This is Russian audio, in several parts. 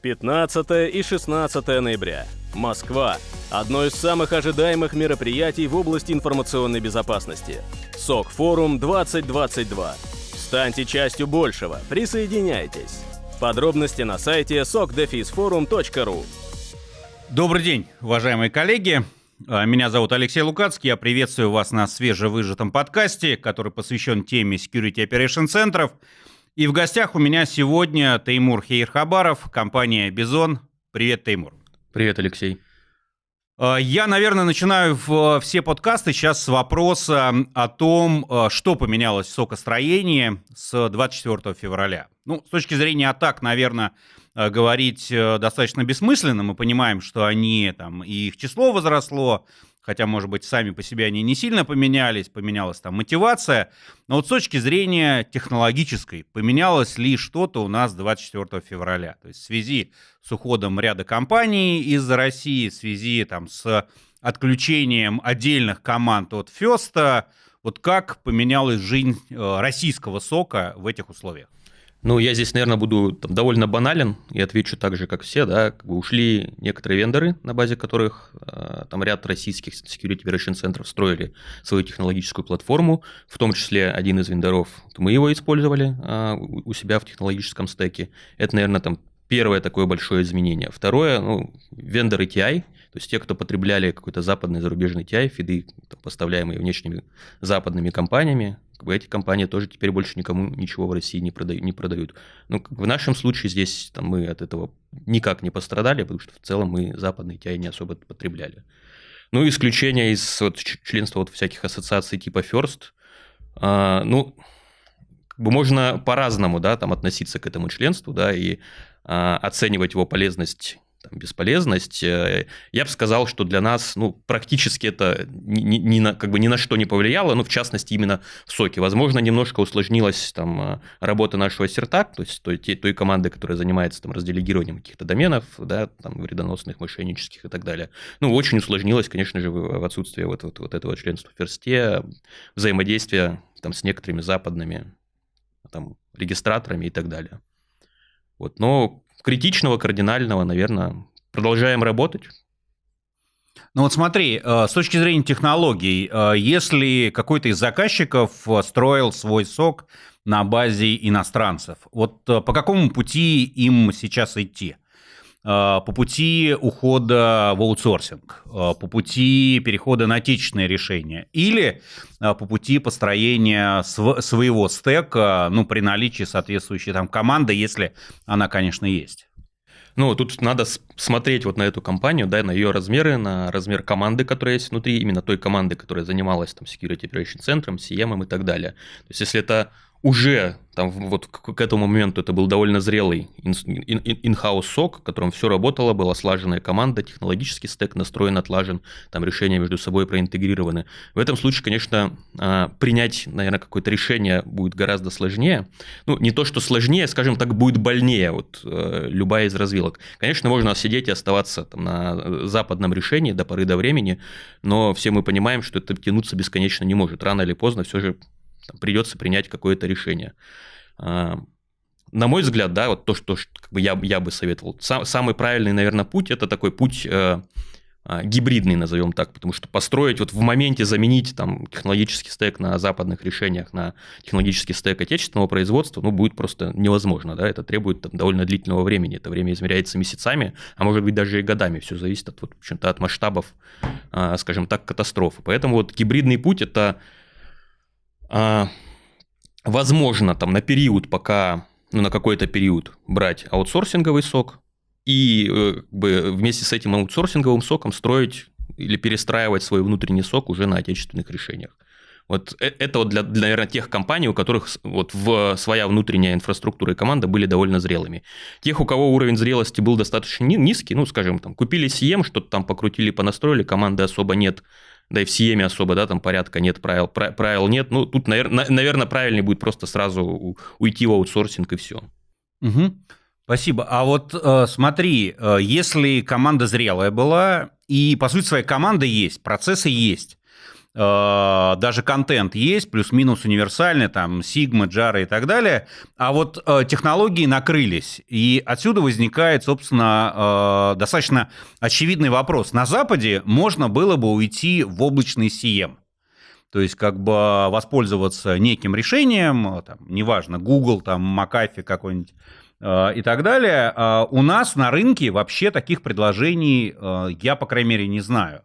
15 и 16 ноября. Москва. Одно из самых ожидаемых мероприятий в области информационной безопасности. СОК Форум 2022. Станьте частью большего. Присоединяйтесь. Подробности на сайте sokdefisforum.ru Добрый день, уважаемые коллеги. А, меня зовут Алексей Лукацкий. Я приветствую вас на свежевыжатом подкасте, который посвящен теме Security Operation центров. И в гостях у меня сегодня Теймур Хейрхабаров, компания «Бизон». Привет, Теймур. Привет, Алексей. А, я, наверное, начинаю все подкасты сейчас с вопроса о том, а, что поменялось в сокостроении с 24 февраля. Ну, с точки зрения атак, наверное, Э, говорить э, достаточно бессмысленно. Мы понимаем, что они там, и их число возросло, хотя, может быть, сами по себе они не сильно поменялись, поменялась там мотивация. Но вот с точки зрения технологической, поменялось ли что-то у нас 24 февраля? То есть в связи с уходом ряда компаний из России, в связи там с отключением отдельных команд от Феста, вот как поменялась жизнь э, российского сока в этих условиях? Ну, я здесь, наверное, буду там, довольно банален и отвечу так же, как все, да, как бы ушли некоторые вендоры, на базе которых э, там ряд российских security operation центров строили свою технологическую платформу, в том числе один из вендоров, мы его использовали э, у себя в технологическом стеке. Это, наверное, там первое такое большое изменение. Второе, ну, вендоры TI, то есть те, кто потребляли какой-то западный зарубежный TI, фиды, там, поставляемые внешними западными компаниями, как бы эти компании тоже теперь больше никому ничего в России не продают. Не продают. Ну, в нашем случае здесь там, мы от этого никак не пострадали, потому что в целом мы западные TI не особо потребляли. Ну, исключение из вот, членства вот всяких ассоциаций типа First, а, ну, как бы можно по-разному, да, там относиться к этому членству, да, и а, оценивать его полезность там, бесполезность. Э, я бы сказал, что для нас ну, практически это ни, ни, на, как бы ни на что не повлияло, ну, в частности, именно в соке. Возможно, немножко усложнилась там, э, работа нашего сертак, то есть той, той команды, которая занимается там, разделегированием каких-то доменов, да, там, вредоносных, мошеннических и так далее. Ну, очень усложнилось, конечно же, в отсутствие вот, вот, вот этого членства в ферсте, взаимодействия там, с некоторыми западными там, регистраторами и так далее. Вот. Но критичного, кардинального, наверное, продолжаем работать. Ну вот смотри, э, с точки зрения технологий, э, если какой-то из заказчиков э, строил свой сок на базе иностранцев, вот по какому пути им сейчас идти? По пути ухода в аутсорсинг, по пути перехода на отечественные решения или по пути построения своего стека, ну, при наличии соответствующей там команды, если она, конечно, есть? Ну, тут надо смотреть вот на эту компанию, да, на ее размеры, на размер команды, которая есть внутри, именно той команды, которая занималась там security operation центром, CM и так далее. То есть, если это уже там вот к этому моменту это был довольно зрелый in-house сок, в котором все работало, была слаженная команда, технологический стек настроен, отлажен, там решения между собой проинтегрированы. В этом случае, конечно, а, принять, наверное, какое-то решение будет гораздо сложнее. Ну, не то, что сложнее, скажем так, будет больнее, вот э, любая из развилок. Конечно, можно сидеть и оставаться там, на западном решении до поры до времени, но все мы понимаем, что это тянуться бесконечно не может. Рано или поздно все же там, придется принять какое-то решение. А, на мой взгляд, да, вот то, что как бы я, я бы советовал. Сам, самый правильный, наверное, путь – это такой путь э, а, гибридный, назовем так, потому что построить, вот в моменте заменить там технологический стек на западных решениях на технологический стек отечественного производства, ну, будет просто невозможно, да, это требует там, довольно длительного времени, это время измеряется месяцами, а может быть даже и годами, все зависит от, вот, от масштабов, э, скажем так, катастрофы. Поэтому вот гибридный путь – это а, возможно, там на период, пока, ну, на какой-то период брать аутсорсинговый сок и э, как бы, вместе с этим аутсорсинговым соком строить или перестраивать свой внутренний сок уже на отечественных решениях. Вот э, это вот для, для, наверное, тех компаний, у которых вот в своя внутренняя инфраструктура и команда были довольно зрелыми. Тех, у кого уровень зрелости был достаточно низкий, ну, скажем, там, купили CM, что-то там покрутили, понастроили, команды особо нет, да и в Сиеме особо, да, там порядка нет, правил, правил нет. Ну, тут, наверное, правильнее будет просто сразу уйти в аутсорсинг и все. Угу. Спасибо. А вот э, смотри, э, если команда зрелая была, и, по сути, своя команда есть, процессы есть, э, даже контент есть, плюс-минус универсальный, там, Sigma, Jara и так далее, а вот э, технологии накрылись, и отсюда возникает, собственно, э, достаточно очевидный вопрос. На Западе можно было бы уйти в облачный CM, то есть как бы воспользоваться неким решением, там, неважно, Google, там, McAfee какой-нибудь, и так далее. У нас на рынке вообще таких предложений я, по крайней мере, не знаю.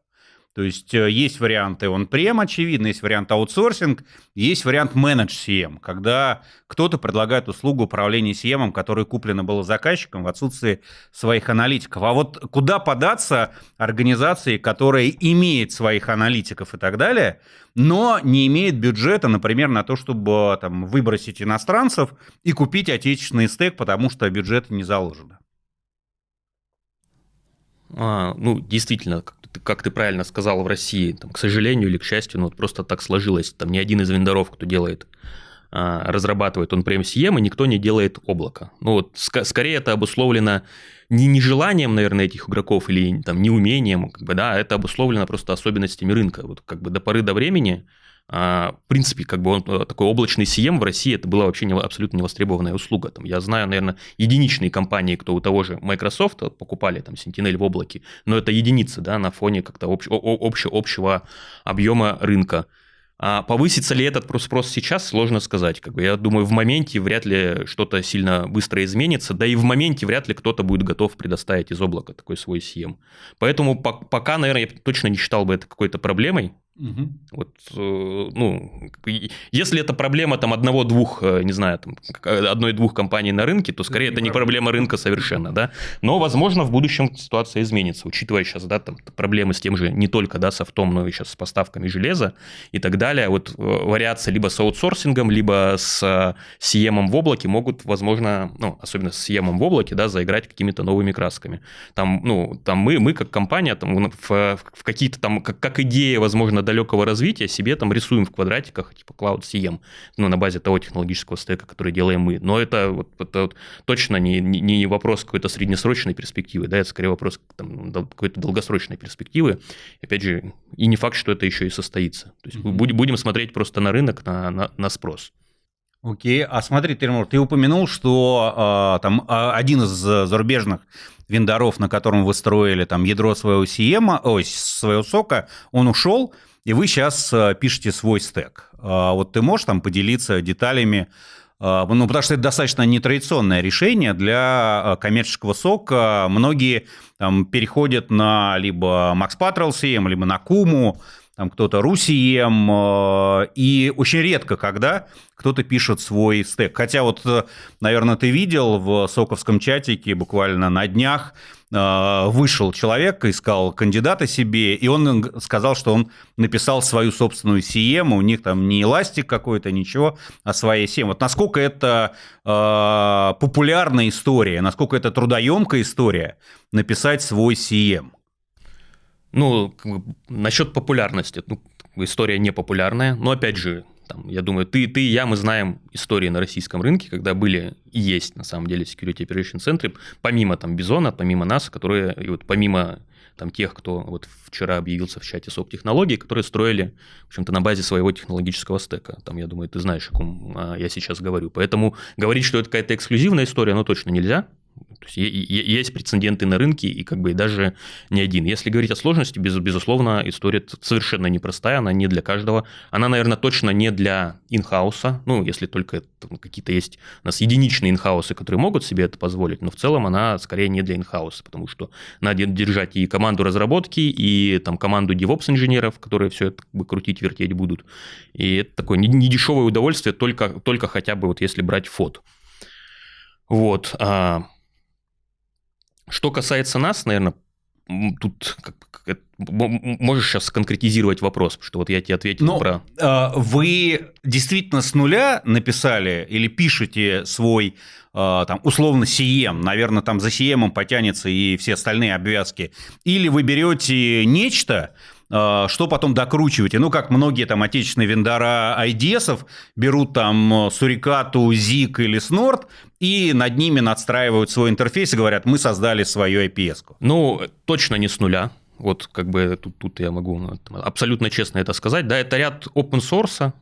То есть э, есть варианты он прем, очевидно, есть вариант аутсорсинг, есть вариант менедж CM, когда кто-то предлагает услугу управления CM, которая куплена была заказчиком в отсутствии своих аналитиков. А вот куда податься организации, которая имеет своих аналитиков и так далее, но не имеет бюджета, например, на то, чтобы там, выбросить иностранцев и купить отечественный стек, потому что бюджета не заложено? А, ну, действительно, как ты правильно сказал, в России, там, к сожалению или к счастью, ну, вот просто так сложилось. Там ни один из вендоров, кто делает, а, разрабатывает он прям CM, и никто не делает облако. Ну, вот ск- скорее это обусловлено не нежеланием, наверное, этих игроков или там неумением, как бы, да, это обусловлено просто особенностями рынка. Вот как бы до поры до времени а, в принципе, как бы он э, такой облачный CM в России, это была вообще не, абсолютно невостребованная услуга. Там, я знаю, наверное, единичные компании, кто у того же Microsoft покупали там Sentinel в облаке, но это единицы, да, на фоне как-то общ, общ, общего объема рынка. А повысится ли этот спрос сейчас, сложно сказать. Как бы, я думаю, в моменте вряд ли что-то сильно быстро изменится, да и в моменте вряд ли кто-то будет готов предоставить из облака такой свой CM. Поэтому пока, наверное, я точно не считал бы это какой-то проблемой. Угу. Вот, э, ну, если это проблема там одного-двух, э, не знаю, там, одной-двух компаний на рынке, то скорее это, это не проблема рынка совершенно, да. Но, возможно, в будущем ситуация изменится, учитывая сейчас, да, там проблемы с тем же не только, да, софтом, но и сейчас с поставками железа и так далее. Вот э, вариации либо с аутсорсингом, либо с CM в облаке могут, возможно, ну, особенно с CM в облаке, да, заиграть какими-то новыми красками. Там, ну, там мы, мы как компания, там, в, в какие-то там, как, как идея, возможно, далекого развития себе там рисуем в квадратиках, типа Cloud CM, ну, на базе того технологического стека, который делаем мы. Но это, вот, это вот точно не, не, не вопрос какой-то среднесрочной перспективы, да, это скорее вопрос там, какой-то долгосрочной перспективы. Опять же, и не факт, что это еще и состоится. То есть mm-hmm. будем смотреть просто на рынок, на, на, на спрос. Окей, а смотри, Тимур, ты упомянул, что э, там а, один из зарубежных вендоров, на котором вы строили там ядро своего CM, ой, своего сока, он ушел, и вы сейчас э, пишете свой стек. А, вот ты можешь там поделиться деталями, а, ну, потому что это достаточно нетрадиционное решение для э, коммерческого сока. Многие там переходят на либо Max Patrol CM, либо на Kumu, там кто-то Русием, э, и очень редко, когда кто-то пишет свой стек. Хотя вот, наверное, ты видел в соковском чатике буквально на днях Э, вышел человек, искал кандидата себе, и он сказал, что он написал свою собственную CM, у них там не эластик какой-то, ничего, а своя CM. Вот насколько это э, популярная история, насколько это трудоемкая история написать свой CM? Ну, насчет популярности, ну, история не популярная, но опять же, там, я думаю, ты, ты и я, мы знаем истории на российском рынке, когда были и есть, на самом деле, security operation центры, помимо там Бизона, помимо нас, которые, и вот помимо там тех, кто вот вчера объявился в чате СОП технологий, которые строили, в общем-то, на базе своего технологического стека. Там, я думаю, ты знаешь, о ком а, я сейчас говорю. Поэтому говорить, что это какая-то эксклюзивная история, ну, точно нельзя. То есть есть прецеденты на рынке, и как бы даже не один. Если говорить о сложности, без, безусловно, история совершенно непростая, она не для каждого. Она, наверное, точно не для инхауса, ну, если только какие-то есть у нас единичные инхаусы, которые могут себе это позволить, но в целом она скорее не для инхауса, потому что надо держать и команду разработки, и там команду DevOps-инженеров, которые все это как бы крутить, вертеть будут. И это такое недешевое удовольствие, только, только хотя бы вот если брать фот. Вот. А что касается нас, наверное, тут как, можешь сейчас конкретизировать вопрос, что вот я тебе ответил Но, про... Э, вы действительно с нуля написали или пишете свой э, там, условно CM, наверное, там за CM потянется и все остальные обвязки, или вы берете нечто, что потом докручиваете? Ну, как многие там отечественные вендора IDS берут там Сурикату, Зик или Снорд и над ними надстраивают свой интерфейс и говорят, мы создали свою IPS. -ку. Ну, точно не с нуля. вот как бы тут, тут я могу ну, абсолютно честно это сказать, да, это ряд open source, а,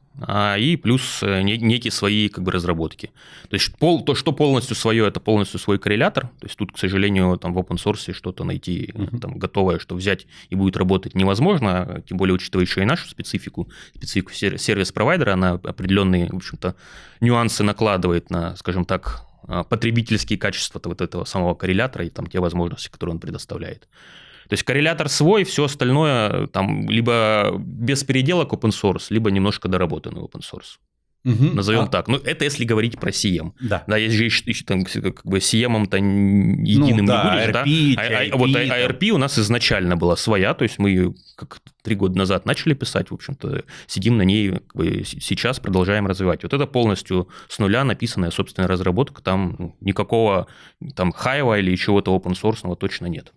и плюс э, некие свои как бы разработки. То есть пол, то, что полностью свое, это полностью свой коррелятор. То есть тут, к сожалению, там в open source что-то найти uh-huh. там готовое, что взять и будет работать невозможно, тем более учитывая еще и нашу специфику, специфику сервис-провайдера, она определенные, в общем-то, нюансы накладывает на, скажем так, а, потребительские качества вот этого самого коррелятора и там те возможности, которые он предоставляет. То есть коррелятор свой, все остальное там либо без переделок open source, либо немножко доработанный open source. Угу. Назовем а... так. Ну, это если говорить про CM. Да. Да, есть же еще, там, как бы CM-то единым ну, да, не будешь, RP, да? А, а, вот ARP у нас изначально была своя, то есть мы ее как три года назад начали писать, в общем-то, сидим на ней как бы, сейчас, продолжаем развивать. Вот это полностью с нуля написанная собственная разработка, там ну, никакого там хайва или чего-то open source точно нет.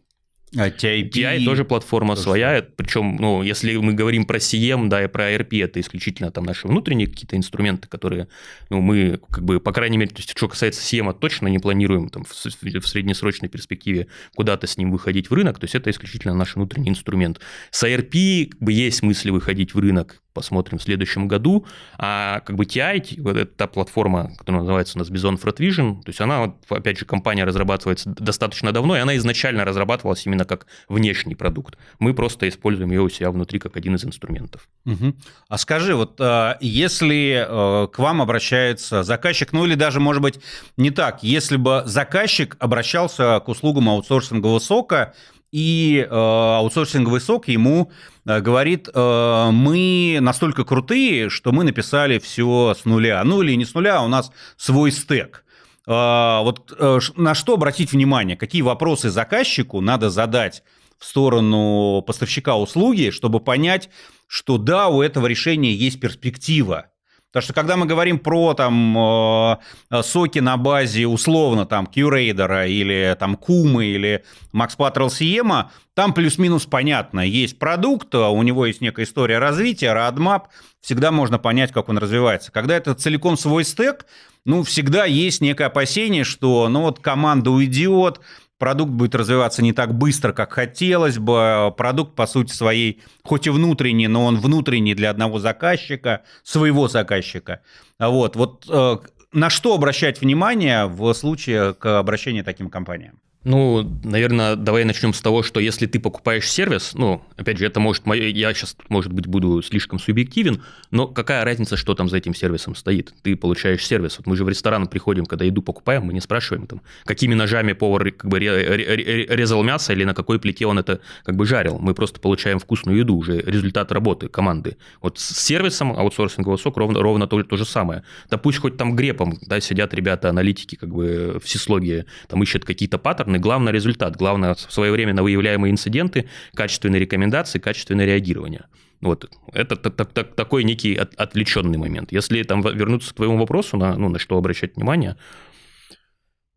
А TIP... TI тоже платформа тоже своя, причем, ну, если мы говорим про CM, да, и про ERP, это исключительно там наши внутренние какие-то инструменты, которые, ну, мы, как бы, по крайней мере, то есть, что касается CM, точно не планируем там в, в среднесрочной перспективе куда-то с ним выходить в рынок, то есть это исключительно наш внутренний инструмент. С ERP, как бы, есть мысли выходить в рынок, посмотрим в следующем году. А как бы TI, вот эта та платформа, которая называется у нас Bison Fred Vision, то есть она, опять же, компания разрабатывается достаточно давно, и она изначально разрабатывалась именно как внешний продукт. Мы просто используем ее у себя внутри как один из инструментов. Угу. А скажи, вот э, если э, к вам обращается заказчик, ну или даже, может быть, не так, если бы заказчик обращался к услугам аутсорсингового сока, и э, аутсорсинговый сок ему э, говорит, э, мы настолько крутые, что мы написали все с нуля. Ну или не с нуля, а у нас свой стек. Э, вот э, на что обратить внимание, какие вопросы заказчику надо задать в сторону поставщика услуги, чтобы понять, что да, у этого решения есть перспектива. Потому что когда мы говорим про там э, соки на базе условно там Qraider или там Кумы или Max Patrol Siema, там плюс-минус понятно. Есть продукт, у него есть некая история развития, roadmap, всегда можно понять, как он развивается. Когда это целиком свой стек, ну, всегда есть некое опасение, что, ну, вот команда уйдет, продукт будет развиваться не так быстро, как хотелось бы. Продукт, по сути своей, хоть и внутренний, но он внутренний для одного заказчика, своего заказчика. Вот, вот э, на что обращать внимание в случае к обращению к таким компаниям? Ну, наверное, давай начнем с того, что если ты покупаешь сервис, ну, опять же, это может, я сейчас, может быть, буду слишком субъективен, но какая разница, что там за этим сервисом стоит? Ты получаешь сервис. Вот мы же в ресторан приходим, когда еду покупаем, мы не спрашиваем, там, какими ножами повар как бы резал мясо или на какой плите он это как бы жарил. Мы просто получаем вкусную еду, уже результат работы команды. Вот с сервисом аутсорсингового сок ровно, ровно то, то же самое. Да пусть хоть там грепом, да, сидят ребята, аналитики, как бы в сислоге, там ищут какие-то паттерны, главный, главный результат, главное своевременно выявляемые инциденты, качественные рекомендации, качественное реагирование. Вот, это так, так, такой некий от, отвлеченный момент. Если там вернуться к твоему вопросу, на, ну, на что обращать внимание,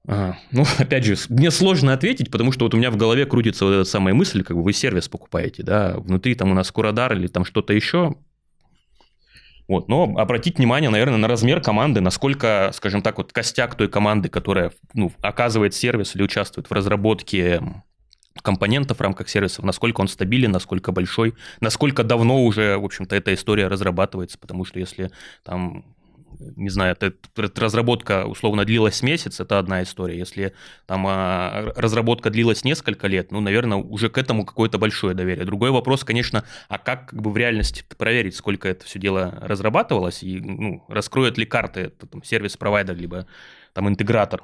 а, ну, опять же, мне сложно ответить, потому что вот у меня в голове крутится вот эта самая мысль, как бы вы сервис покупаете, да, внутри там у нас Курадар или там что-то еще, вот, но обратить внимание, наверное, на размер команды, насколько, скажем так, вот костяк той команды, которая ну, оказывает сервис или участвует в разработке компонентов в рамках сервисов, насколько он стабилен, насколько большой, насколько давно уже, в общем-то, эта история разрабатывается, потому что если там не знаю, это, разработка условно длилась месяц, это одна история. Если там а, разработка длилась несколько лет, ну, наверное, уже к этому какое-то большое доверие. Другой вопрос, конечно, а как как бы в реальности проверить, сколько это все дело разрабатывалось, и ну, раскроет ли карты это, сервис-провайдер, либо там интегратор,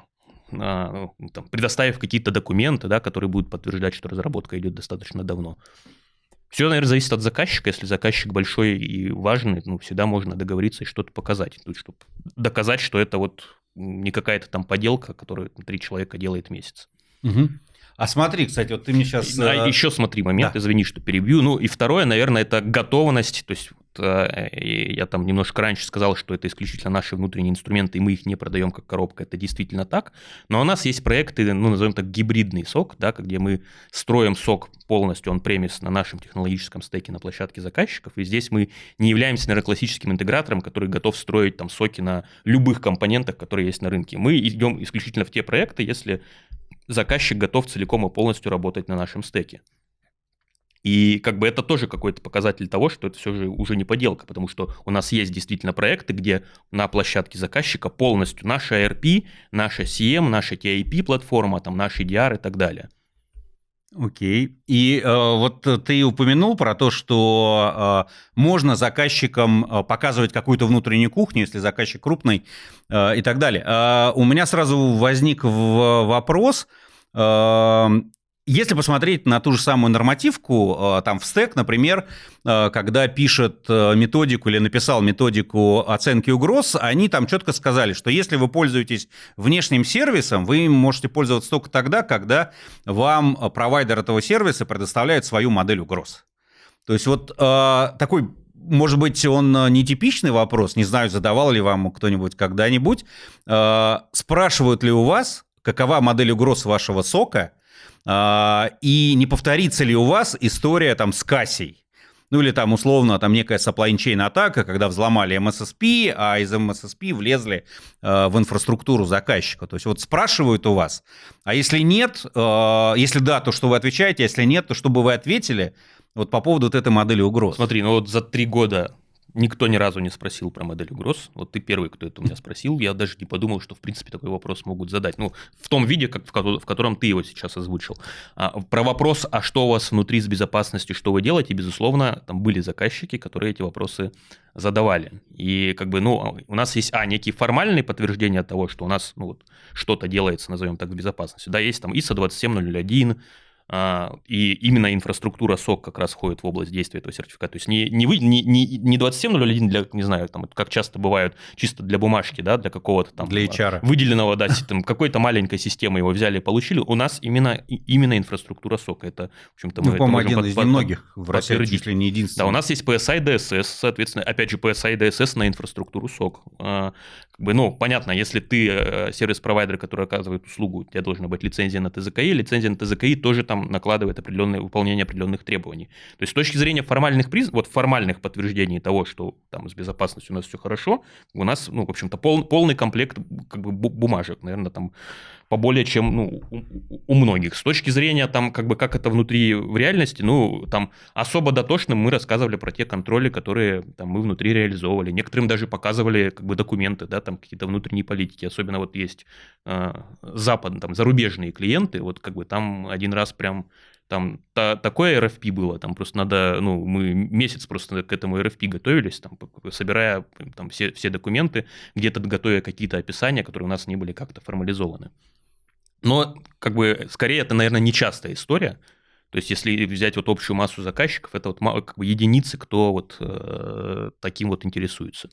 а, ну, там, предоставив какие-то документы, да, которые будут подтверждать, что разработка идет достаточно давно. Все, наверное, зависит от заказчика. Если заказчик большой и важный, ну, всегда можно договориться и что-то показать. Тут, чтобы доказать, что это вот не какая-то там поделка, которую три человека делает месяц. Угу. А смотри, кстати, вот ты мне сейчас... А, еще смотри момент, да. извини, что перебью. Ну и второе, наверное, это готовность. То есть Э, я там немножко раньше сказал, что это исключительно наши внутренние инструменты, и мы их не продаем как коробка, это действительно так. Но у нас есть проекты, ну, назовем так, гибридный сок, да, где мы строим сок полностью, он премис на нашем технологическом стеке на площадке заказчиков, и здесь мы не являемся, наверное, классическим интегратором, который готов строить там соки на любых компонентах, которые есть на рынке. Мы идем исключительно в те проекты, если заказчик готов целиком и полностью работать на нашем стеке. И как бы это тоже какой-то показатель того, что это все же уже не поделка, потому что у нас есть действительно проекты, где на площадке заказчика полностью наша ERP, наша CM, наша TIP платформа, там наш EDR и так далее. Окей. И э, вот ты упомянул про то, что э, можно заказчикам э, показывать какую-то внутреннюю кухню, если заказчик крупный э, и так далее. Э, у меня сразу возник в вопрос. Э, если посмотреть на ту же самую нормативку, э, там в стек, например, э, когда пишет э, методику или написал методику оценки угроз, они там четко сказали, что если вы пользуетесь внешним сервисом, вы можете пользоваться только тогда, когда вам провайдер этого сервиса предоставляет свою модель угроз. То есть вот такой может быть, он нетипичный вопрос, не знаю, задавал ли вам кто-нибудь когда-нибудь. Спрашивают ли у вас, какова модель угроз вашего сока, и не повторится ли у вас история там с кассей? Ну или там условно там некая supply атака, когда взломали MSSP, а из MSSP влезли э, в инфраструктуру заказчика. То есть вот спрашивают у вас, а если нет, э, если да, то что вы отвечаете, а если нет, то что бы вы ответили вот по поводу вот этой модели угроз? Смотри, ну вот за три года Никто ни разу не спросил про модель угроз. Вот ты первый, кто это у меня спросил. Я даже не подумал, что, в принципе, такой вопрос могут задать. Ну, в том виде, как, в котором ты его сейчас озвучил. А, про вопрос, а что у вас внутри с безопасностью, что вы делаете, безусловно, там были заказчики, которые эти вопросы задавали. И как бы, ну, у нас есть, а, некие формальные подтверждения того, что у нас, ну, вот, что-то делается, назовем так, с безопасностью. Да, есть там ISO 27001, а, и именно инфраструктура СОК как раз входит в область действия этого сертификата. То есть не, не, вы, не, не, не 2701 для, не знаю, там, как часто бывают, чисто для бумажки, да, для какого-то там... Для HR. Выделенного, да, там, какой-то маленькой системы его взяли и получили. У нас именно, именно инфраструктура СОК. Это, в общем-то, мы... Ну, по-моему, один под, из под, немногих в России, чуть ли не единственный. Да, у нас есть PSI DSS, соответственно, опять же, PSI DSS на инфраструктуру СОК. А, как бы, ну, понятно, если ты э, сервис-провайдер, который оказывает услугу, у тебя должна быть лицензия на ТЗКИ, лицензия на ТЗКИ тоже там накладывает определенное выполнение определенных требований. То есть с точки зрения формальных приз... вот формальных подтверждений того, что там с безопасностью у нас все хорошо, у нас, ну, в общем-то, пол, полный комплект как бы бумажек, наверное, там поболее, чем ну, у, многих. С точки зрения там, как бы, как это внутри в реальности, ну, там особо дотошным мы рассказывали про те контроли, которые там мы внутри реализовывали. Некоторым даже показывали как бы документы, да, там какие-то внутренние политики. Особенно вот есть э, запад, там зарубежные клиенты, вот как бы там один раз прям там та, такое RFP было, там просто надо, ну, мы месяц просто к этому RFP готовились, там, собирая там все, все документы, где-то готовя какие-то описания, которые у нас не были как-то формализованы. Но, как бы, скорее, это, наверное, нечастая история. То есть, если взять вот общую массу заказчиков, это вот как бы единицы, кто вот э, таким вот интересуется.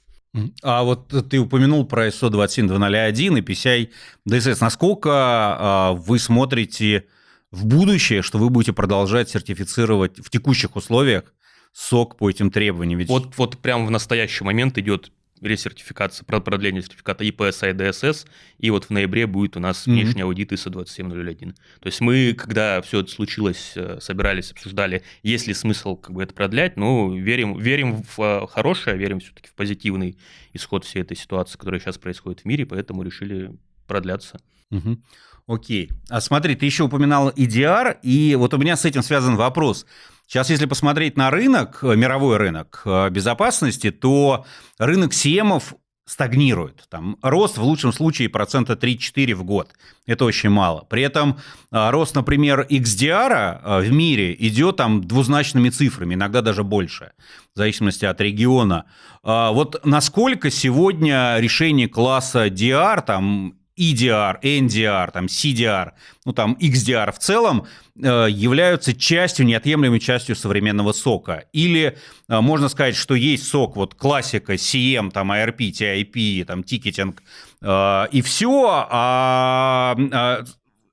А вот ты упомянул про ISO 27201 и PCI DSS. Насколько э, вы смотрите в будущее, что вы будете продолжать сертифицировать в текущих условиях сок по этим требованиям? Ведь... Вот, вот прямо в настоящий момент идет ресертификация, продление сертификата EPSI DSS, и вот в ноябре будет у нас внешний mm-hmm. аудит ISO 27001. То есть мы, когда все это случилось, э, собирались, обсуждали, есть ли смысл как бы это продлять, ну, верим, верим в э, хорошее, верим все-таки в позитивный исход всей этой ситуации, которая сейчас происходит в мире, поэтому решили продляться. Угу. Окей. А смотри, ты еще упоминал EDR, и вот у меня с этим связан вопрос. Сейчас, если посмотреть на рынок, э, мировой рынок э, безопасности, то рынок СИЭМов стагнирует. Там рост в лучшем случае процента 3-4 в год. Это очень мало. При этом э, рост, например, XDR в мире идет там двузначными цифрами, иногда даже больше, в зависимости от региона. Вот насколько сегодня решение класса DR, там EDR, NDR, там CDR, ну там XDR в целом э, являются частью, неотъемлемой частью современного сока. Или э, можно сказать, что есть сок, вот классика, CM, там ARP, TIP, там тикетинг, э, и все, а, а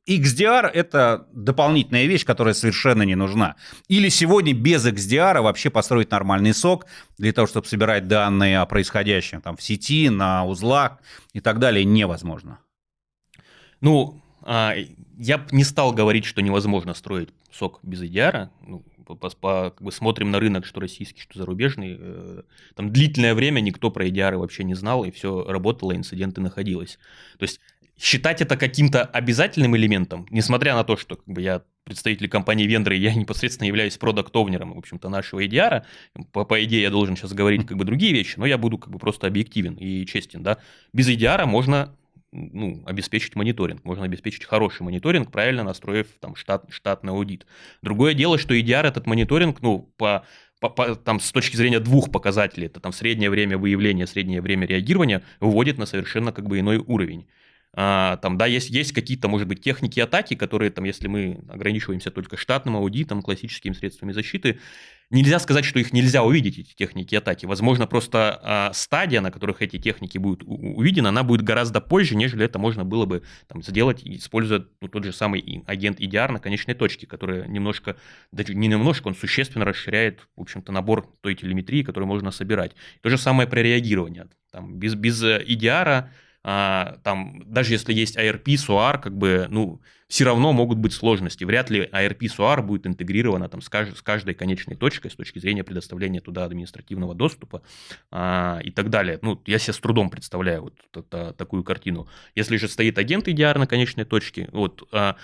XDR – это дополнительная вещь, которая совершенно не нужна. Или сегодня без XDR вообще построить нормальный сок для того, чтобы собирать данные о происходящем там, в сети, на узлах и так далее, невозможно. Ну, а, я не стал говорить, что невозможно строить сок без EDR. Ну, по, по, как бы смотрим на рынок, что российский, что зарубежный. Э, там длительное время никто про EDR вообще не знал, и все работало, инциденты находилось. То есть считать это каким-то обязательным элементом, несмотря на то, что как бы, я представитель компании вендора, я непосредственно являюсь продакт-овнером, в общем-то, нашего EDR. По, по идее, я должен сейчас говорить как бы другие вещи, но я буду как бы просто объективен и честен, да. Без EDR можно ну, обеспечить мониторинг. Можно обеспечить хороший мониторинг, правильно настроив там штат, штатный аудит. Другое дело, что EDR этот мониторинг, ну, по по, по, там, с точки зрения двух показателей, это там среднее время выявления, среднее время реагирования, выводит на совершенно как бы иной уровень. А, там, да, есть, есть какие-то, может быть, техники атаки, которые, там, если мы ограничиваемся только штатным аудитом, классическими средствами защиты, Нельзя сказать, что их нельзя увидеть, эти техники атаки. Возможно, просто э, стадия, на которых эти техники будут увидены, она будет гораздо позже, нежели это можно было бы там, сделать, используя ну, тот же самый агент EDR на конечной точке, который немножко, даже не немножко, он существенно расширяет, в общем-то, набор той телеметрии, которую можно собирать. То же самое при реагировании. Там, без, без EDR а, там, даже если есть ARP, SOAR, как бы, ну, все равно могут быть сложности. Вряд ли ARP, SOAR будет интегрировано там, с, кажд- с каждой конечной точкой с точки зрения предоставления туда административного доступа а, и так далее. Ну, я себе с трудом представляю вот это, такую картину. Если же стоит агент EDR на конечной точке, вот, а,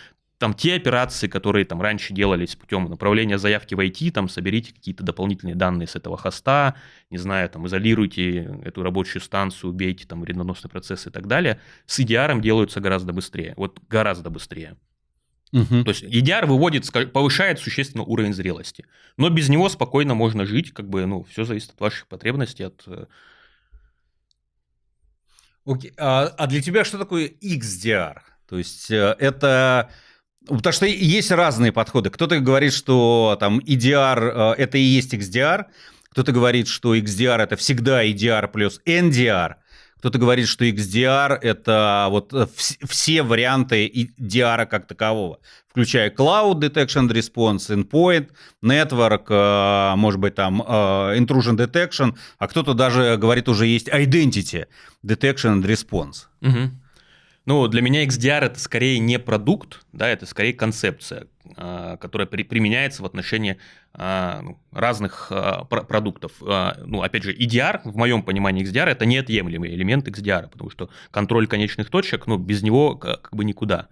там те операции, которые там раньше делались путем направления заявки в IT, там соберите какие-то дополнительные данные с этого хоста, не знаю, там изолируйте эту рабочую станцию, убейте там вредоносный процесс и так далее, с EDR делаются гораздо быстрее, вот гораздо быстрее. Угу. То есть EDR выводит, повышает существенно уровень зрелости. Но без него спокойно можно жить, как бы, ну, все зависит от ваших потребностей, от э, Окей. А, а для тебя что такое XDR? То есть э, это Потому что есть разные подходы. Кто-то говорит, что там EDR э, это и есть XDR, кто-то говорит, что XDR это всегда EDR плюс NDR, кто-то говорит, что XDR это вот э, все варианты EDR как такового, включая Cloud Detection Response, Endpoint, Network, э, может быть там Intrusion Detection, а кто-то даже говорит уже есть Identity Detection Response. Угу. Ну, для меня XDR это скорее не продукт, да, это скорее концепция, а, которая при, применяется в отношении а, ну, разных а, продуктов. Ну, опять же, EDR, в моем понимании XDR, это неотъемлемый элемент XDR, потому что контроль конечных точек, ну, без него как бы никуда.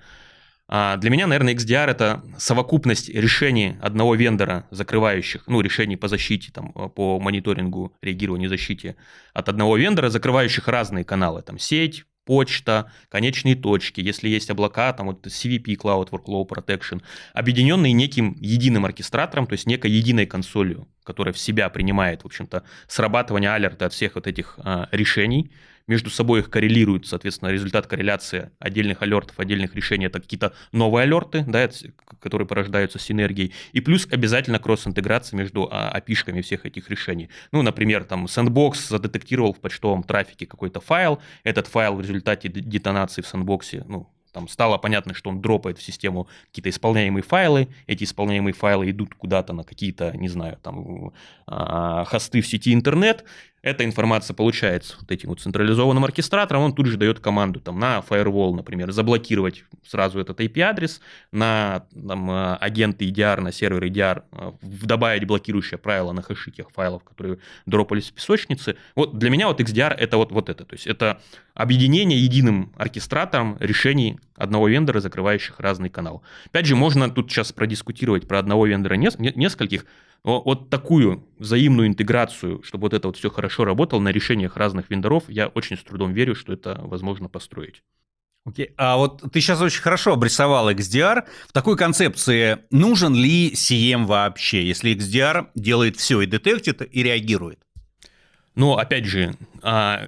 Для меня, наверное, XDR это совокупность решений одного вендора, закрывающих, ну, решений по защите, там, по мониторингу, реагированию защите от одного вендора, закрывающих разные каналы, там, сеть, почта, конечные точки, если есть облака, там вот CVP, Cloud Workload Protection, объединенные неким единым оркестратором, то есть некой единой консолью, которая в себя принимает, в общем-то, срабатывание алерта от всех вот этих а, решений, между собой их коррелируют, соответственно, результат корреляции отдельных алертов, отдельных решений – это какие-то новые алерты, да, которые порождаются синергией, и плюс обязательно кросс-интеграция между а, всех этих решений. Ну, например, там Sandbox задетектировал в почтовом трафике какой-то файл, этот файл в результате детонации в Sandbox, ну, там стало понятно, что он дропает в систему какие-то исполняемые файлы, эти исполняемые файлы идут куда-то на какие-то, не знаю, там, а, хосты в сети интернет, эта информация получается вот этим вот централизованным оркестратором, он тут же дает команду там, на firewall, например, заблокировать сразу этот IP-адрес, на там, э, агенты EDR, на сервер EDR э, добавить блокирующее правило на хэши тех файлов, которые дропались в песочнице. Вот для меня вот XDR это вот, вот это, то есть это объединение единым оркестратором решений одного вендора, закрывающих разный канал. Опять же, можно тут сейчас продискутировать про одного вендора нескольких, вот такую взаимную интеграцию, чтобы вот это вот все хорошо работало на решениях разных вендоров, я очень с трудом верю, что это возможно построить. Окей, okay. а вот ты сейчас очень хорошо обрисовал XDR. В такой концепции нужен ли CM вообще, если XDR делает все и детектит, и реагирует? Ну, опять же, а,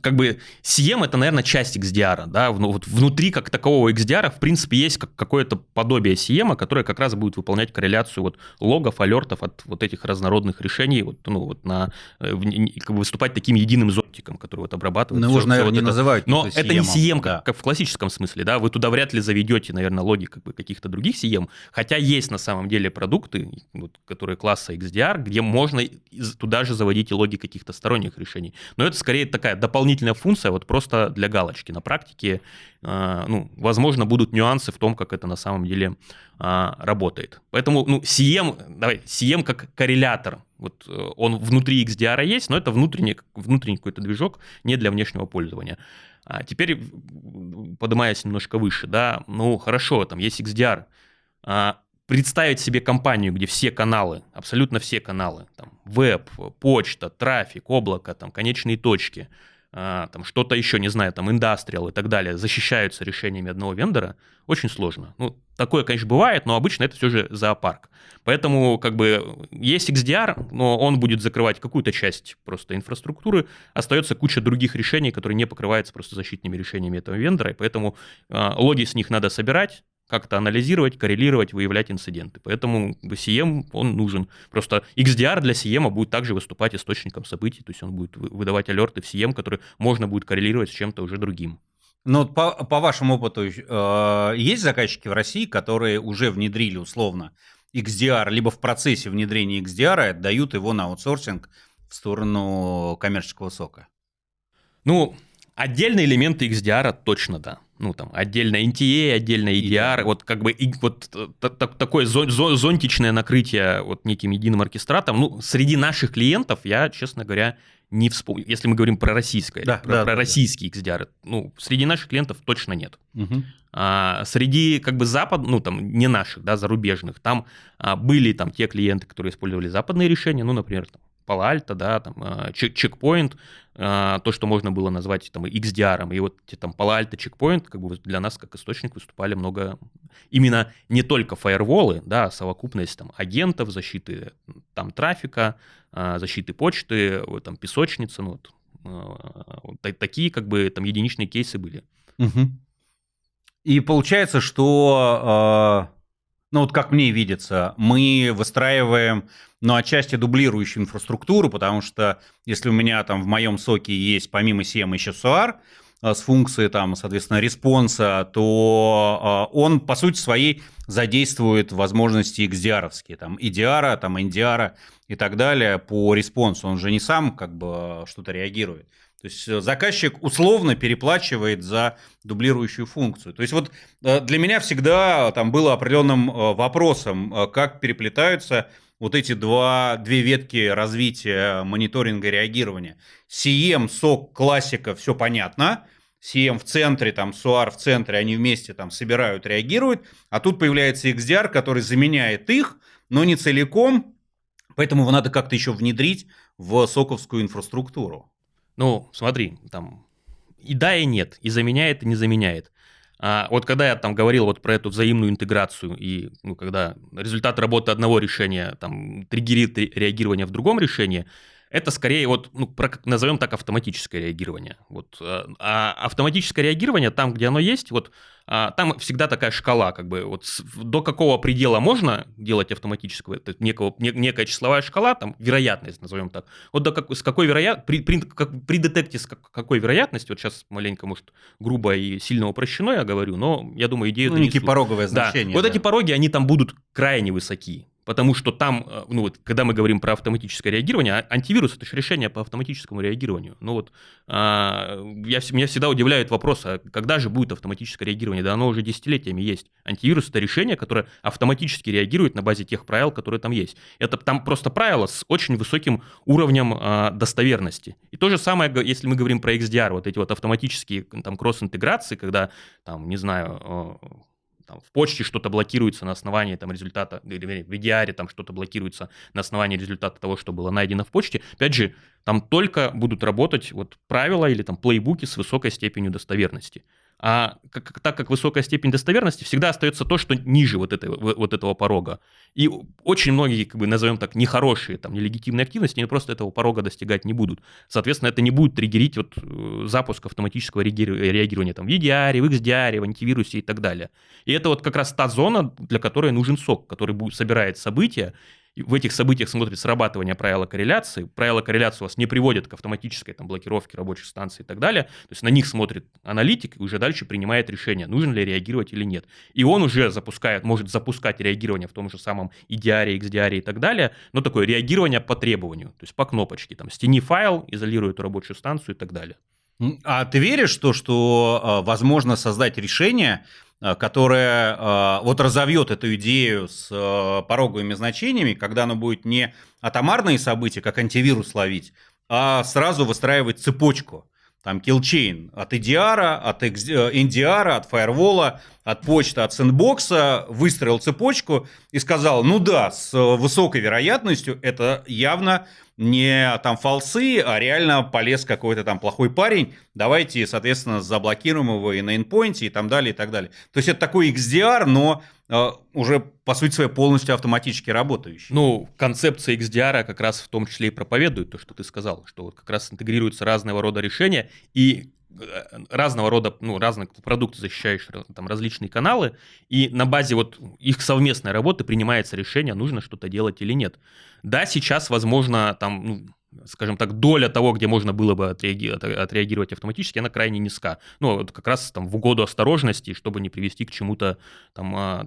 как бы CM это, наверное, часть XDR, да, вот внутри как такового XDR, в принципе, есть как, какое-то подобие CM, которое как раз будет выполнять корреляцию вот логов, алертов от вот этих разнородных решений, вот, ну, вот на, э, как бы выступать таким единым зонтиком, который вот обрабатывает. Ну, его же, наверное, вот не это. называют Но это, это не CM, да. как, как в классическом смысле, да, вы туда вряд ли заведете, наверное, логи как бы каких-то других CM, хотя есть на самом деле продукты, вот, которые класса XDR, где можно туда же заводить и логи каких-то сторонних решений. Но это скорее такая дополнительная функция, вот просто для галочки. На практике, э, ну, возможно, будут нюансы в том, как это на самом деле э, работает. Поэтому, ну, CM, давай, CM как коррелятор, вот э, он внутри XDR есть, но это внутренний, внутренний какой-то движок, не для внешнего пользования. А теперь, поднимаясь немножко выше, да, ну хорошо, там есть XDR. А, представить себе компанию, где все каналы, абсолютно все каналы, там, веб, почта, трафик, облако, там, конечные точки – а, там что-то еще, не знаю, там индастриал и так далее, защищаются решениями одного вендора, очень сложно. Ну, такое, конечно, бывает, но обычно это все же зоопарк. Поэтому, как бы, есть XDR, но он будет закрывать какую-то часть просто инфраструктуры, остается куча других решений, которые не покрываются просто защитными решениями этого вендора, и поэтому э, логи с них надо собирать, как-то анализировать, коррелировать, выявлять инциденты. Поэтому CM, он нужен. Просто XDR для CM будет также выступать источником событий, то есть он будет выдавать алерты в CM, которые можно будет коррелировать с чем-то уже другим. Но по, по вашему опыту, э, есть заказчики в России, которые уже внедрили условно XDR, либо в процессе внедрения XDR и отдают его на аутсорсинг в сторону коммерческого сока? Ну, отдельные элементы XDR точно да ну, там, отдельно NTA, отдельно EDR, вот как бы и, вот такое зонтичное накрытие вот неким единым оркестратом, ну, среди наших клиентов я, честно говоря, не вспомню, если мы говорим про российское, да, про, да, про да, российские да. XDR, ну, среди наших клиентов точно нет. Угу. А, среди как бы запад, ну, там, не наших, да, зарубежных, там а, были там те клиенты, которые использовали западные решения, ну, например, там, Alto, да, там, а, чекпоинт, а, то, что можно было назвать там XDR, и вот там Palo чекпоинт, как бы для нас как источник выступали много, именно не только фаерволы, да, а совокупность там агентов, защиты там трафика, а, защиты почты, там песочница, ну вот такие как бы там единичные кейсы были. Угу. И получается, что ну вот как мне видится, мы выстраиваем, ну, отчасти дублирующую инфраструктуру, потому что если у меня там в моем SOC е есть помимо CM еще SOAR, э, с функцией там, соответственно, response а, то э, он, по сути своей, задействует возможности XDR, там, EDR, там, NDR и так далее по response у. Он же не сам как бы что-то реагирует. То есть э, заказчик условно переплачивает за дублирующую функцию. То есть вот э, для меня всегда там было определенным э, вопросом, как переплетаются вот эти два, две ветки развития мониторинга и реагирования. CM, SOC, классика, все понятно. CM в центре, там, SOAR в центре, они вместе там собирают, реагируют. А тут появляется XDR, который заменяет их, но не целиком. Поэтому его надо как-то еще внедрить в соковскую инфраструктуру. Ну, смотри, там и да, и нет, и заменяет, и не заменяет. А вот когда я там говорил вот про эту взаимную интеграцию, и ну, когда результат работы одного решения там триггерит реагирование в другом решении, это скорее вот, ну, про, назовем так, автоматическое реагирование. Вот, э, а автоматическое реагирование там, где оно есть, вот а, там всегда такая шкала, как бы вот до какого предела можно делать автоматического, это некого, не, некая числовая шкала, там вероятность, назовем так. Вот до как, с какой вероятностью, при, при, как, при детекте с как, какой вероятностью, вот сейчас маленько, может, грубо и сильно упрощено я говорю, но я думаю, идею ну, некие пороговые значения. Да. Вот да. эти пороги, они там будут крайне высоки. Потому что там, э, ну вот, когда мы говорим про автоматическое реагирование, а антивирус это же решение по автоматическому реагированию. Ну вот, а, я, меня всегда удивляет вопрос, а когда же будет автоматическое реагирование? Да оно уже десятилетиями есть. Антивирус это решение, которое автоматически реагирует на базе тех правил, которые там есть. Это там просто правила с очень высоким уровнем а, достоверности. И то же самое, если мы говорим про XDR, вот эти вот автоматические там кросс-интеграции, когда там, не знаю, там, в почте что-то блокируется на основании там, результата, или в EDR там что-то блокируется на основании результата того, что было найдено в почте. Опять же, там только будут работать вот правила или там плейбуки с высокой степенью достоверности. А как, так как высокая степень достоверности, всегда остается то, что ниже вот, этой, вот этого порога. И очень многие, как бы, назовем так, нехорошие, там, нелегитимные активности, они просто этого порога достигать не будут. Соответственно, это не будет триггерить вот, э, запуск автоматического реагирования там, в EDR, в XDR, в антивирусе и так далее. И это вот как раз та зона, для которой нужен сок, который будет, собирает события в этих событиях смотрит срабатывание правила корреляции. Правила корреляции у вас не приводят к автоматической там, блокировке рабочих станций и так далее. То есть на них смотрит аналитик и уже дальше принимает решение, нужно ли реагировать или нет. И он уже запускает, может запускать реагирование в том же самом EDR, XDR и так далее, но такое реагирование по требованию, то есть по кнопочке. Там стени файл, изолирует рабочую станцию и так далее. А ты веришь, что, что а, возможно создать решение, Э, которая э, вот разовьет эту идею с э, пороговыми значениями, когда оно будет не атомарные события, как антивирус ловить, а сразу выстраивать цепочку. там killchain от EDR, от NDR, от фаервола, от почты, от сэндбокса, выстроил цепочку и сказал, ну да, с высокой вероятностью это явно не там фалсы, а реально полез какой-то там плохой парень, давайте, соответственно, заблокируем его и на endpoint и там далее, и так далее. То есть это такой XDR, но э, уже, по сути своей, полностью автоматически работающий. Ну, концепция XDR как раз в том числе и проповедует то, что ты сказал, что вот как раз интегрируются разного рода решения, и Э, разного рода, ну, разных продуктов, защищающих там различные каналы, и на базе вот их совместной работы принимается решение, нужно что-то делать или нет. Да, сейчас, возможно, там, ну, скажем так, доля того, где можно было бы отреагировать, отреагировать автоматически, она крайне низка. Ну, вот как раз там в угоду осторожности, чтобы не привести к чему-то там а,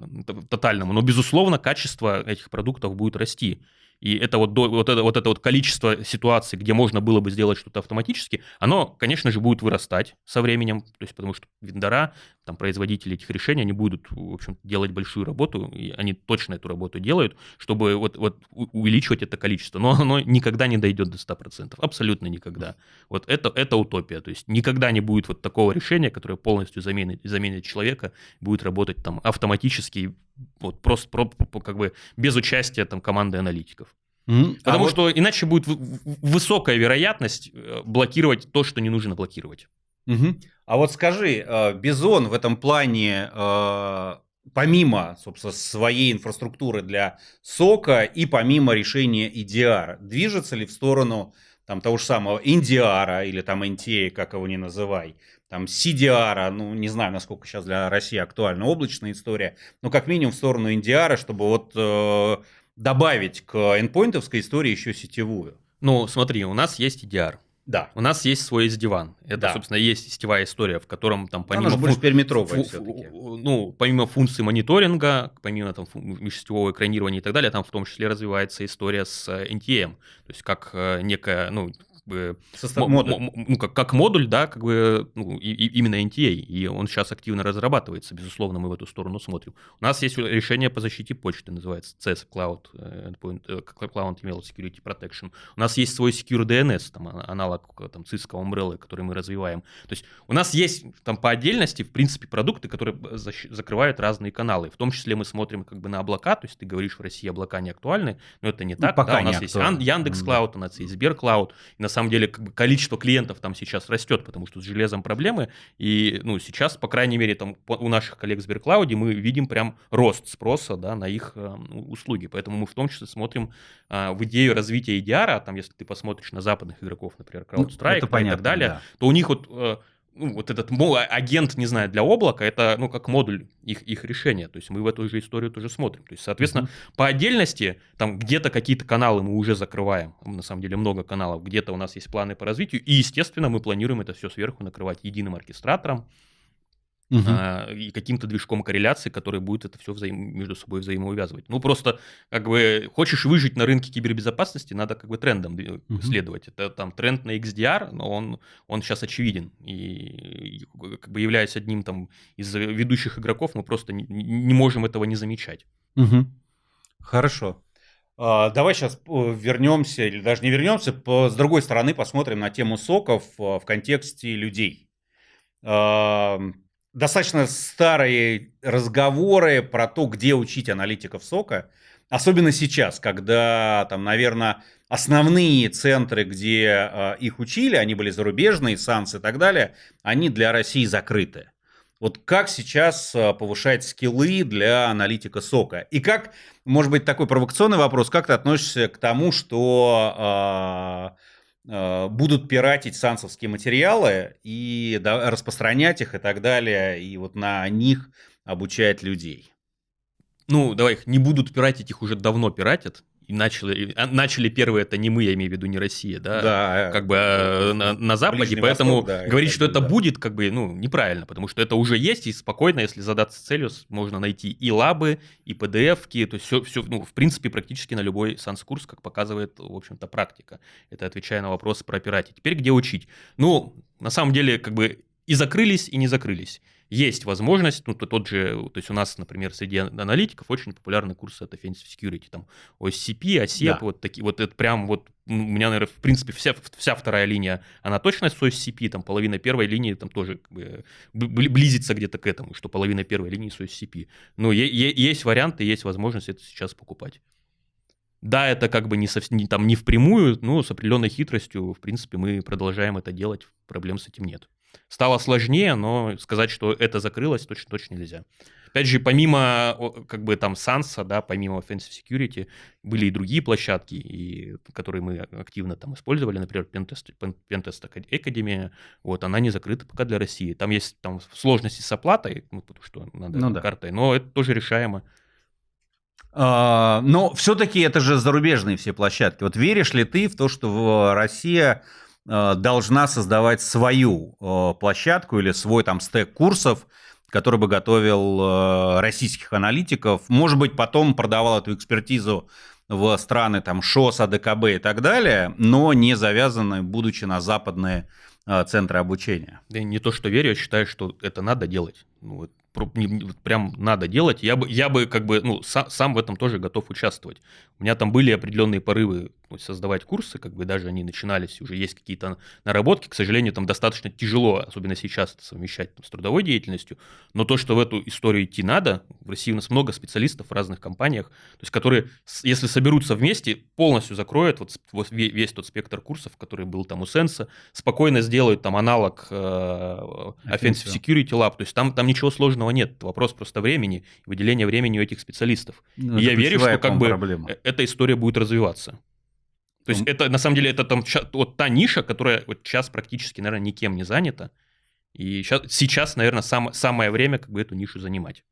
тотальному. Но, безусловно, качество этих продуктов будет расти. И это вот, вот, это, вот это вот количество ситуаций, где можно было бы сделать что-то автоматически, оно, конечно же, будет вырастать со временем, то есть потому что вендора, там, производители этих решений, они будут, в общем, делать большую работу, и они точно эту работу делают, чтобы вот, вот увеличивать это количество, но оно никогда не дойдет до 100%, абсолютно никогда. Вот это, это утопия, то есть никогда не будет вот такого решения, которое полностью заменит, заменит человека, будет работать там автоматически, вот просто про, как бы без участия там команды аналитиков. Mm-hmm. Потому а что вот... иначе будет высокая вероятность э, блокировать то, что не нужно блокировать. Угу. А вот скажи, э, Бизон в этом плане, э, помимо, собственно, своей инфраструктуры для сока и помимо решения EDR, движется ли в сторону там, того же самого NDR или там NTA, как его не называй, там CDR, ну, не знаю, насколько сейчас для России актуальна облачная история, но как минимум в сторону NDR, чтобы вот добавить к endpointовской истории еще сетевую. Ну, смотри, у нас есть EDR. Да. У нас есть свой SD-WAN. Это, да. собственно, есть сетевая история, в котором там помимо... Она больше периметровая все-таки. Ну, помимо функций мониторинга, помимо там межсетевого экранирования и так далее, там в том числе развивается история с э, NTM. То есть как э, некая, ну, бы, Состав, модуль. ну, как, как модуль, да, как бы ну, и, и именно NTA, и он сейчас активно разрабатывается, безусловно, мы в эту сторону смотрим. У нас есть решение по защите почты, называется CS Cloud, э, Endpoint, э, Cloud Email Security Protection. У нас есть свой Secure DNS, там, а, аналог там, Cisco Umbrella, который мы развиваем. То есть у нас есть там по отдельности, в принципе, продукты, которые закрывают разные каналы. В том числе мы смотрим как бы на облака, то есть ты говоришь, в России облака не актуальны, но это не ну, так. Пока да, у нас есть Яндекс Клауд, у нас есть Сбер Клауд, на самом деле как бы, количество клиентов там сейчас растет, потому что с железом проблемы. И ну, сейчас, по крайней мере, там, у наших коллег в Сберклауде мы видим прям рост спроса да, на их э, услуги. Поэтому мы в том числе смотрим э, в идею развития EDR, а там, если ты посмотришь на западных игроков, например, ну, CrowdStrike ну, понятно, и так далее, да. то у них вот э, ну, вот этот агент, не знаю, для облака, это, ну, как модуль их, их решения. То есть мы в эту же историю тоже смотрим. То есть, соответственно, mm-hmm. по отдельности, там где-то какие-то каналы мы уже закрываем. На самом деле много каналов. Где-то у нас есть планы по развитию. И, естественно, мы планируем это все сверху накрывать единым оркестратором угу. а, и каким-то движком корреляции, который будет это все взаим... между собой взаимоувязывать. Ну, просто, как бы, хочешь выжить на рынке кибербезопасности, надо как бы трендом угу. следовать. Это там тренд на XDR, но он, он сейчас очевиден. И, и как бы являясь одним там из ведущих игроков, мы просто не, не можем этого не замечать. Угу. Хорошо. А, давай сейчас вернемся, или даже не вернемся, по, с другой стороны посмотрим на тему соков э, в контексте людей достаточно старые разговоры про то, где учить аналитиков сока. Особенно сейчас, когда там, наверное, основные центры, где э, их учили, они были зарубежные, САНС и так далее, они для России закрыты. Вот как сейчас э, повышать скиллы для аналитика сока? И как, может быть, такой провокационный вопрос, как ты относишься к тому, что Э, будут пиратить сансовские материалы и распространять их и так далее, и вот на них обучать людей. Ну, давай, их не будут пиратить, их уже давно пиратят и начали, а, начали первые, это не мы, я имею в виду не Россия, да, да как бы э, на, на Западе, Ближний поэтому Восток, да, говорить, что это да. будет, как бы, ну, неправильно, потому что это уже есть, и спокойно, если задаться целью, можно найти и лабы, и PDF-ки, то есть все, все, ну, в принципе, практически на любой санс-курс, как показывает, в общем-то, практика. Это отвечая на вопрос про пирати. Теперь где учить? Ну, на самом деле, как бы и закрылись, и не закрылись. Есть возможность, ну, тот же, то есть у нас, например, среди аналитиков очень популярны курсы от Offensive Security, там, OSCP, OSEP, да. вот такие, вот это прям вот, у меня, наверное, в принципе, вся, вся вторая линия, она точно с OSCP, там, половина первой линии там тоже как бы, близится где-то к этому, что половина первой линии с OSCP. Ну, есть варианты, есть возможность это сейчас покупать. Да, это как бы не, совсем, не, там, не впрямую, но с определенной хитростью, в принципе, мы продолжаем это делать, проблем с этим нет. Стало сложнее, но сказать, что это закрылось, точно, точно нельзя. Опять же, помимо как бы там Санса, да, помимо Offensive Security, были и другие площадки, и, которые мы активно там использовали, например, Pentest, Pentest Academy, вот, она не закрыта пока для России. Там есть там сложности с оплатой, ну, потому что надо ну, да. картой, но это тоже решаемо. А, но все-таки это же зарубежные все площадки. Вот веришь ли ты в то, что Россия должна создавать свою а, площадку или свой там стек курсов, который бы готовил российских аналитиков, может быть, потом продавал эту экспертизу в страны там ШОС, АДКБ и так далее, но не завязаны, будучи на западные центры обучения. Да не то, что верю, я считаю, что это надо делать. Ну, прям надо делать. Я бы, я бы как бы, ну, сам в этом тоже готов участвовать. У меня там были определенные порывы создавать курсы, как бы даже они начинались, уже есть какие-то наработки. К сожалению, там достаточно тяжело, особенно сейчас, это совмещать там, с трудовой деятельностью. Но то, что в эту историю идти надо, в России у нас много специалистов в разных компаниях, то есть которые, если соберутся вместе, полностью закроют вот, вот весь тот спектр курсов, который был там у Сенса, спокойно сделают там аналог э, Offensive Security Lab, то есть там, там ничего сложного нет, вопрос просто времени, выделения времени у этих специалистов. Ну, И я верю, что как бы проблема. Э, эта история будет развиваться. То есть это, на самом деле, это там вот та ниша, которая вот сейчас практически, наверное, никем не занята. И сейчас, сейчас наверное, сам, самое время как бы эту нишу занимать.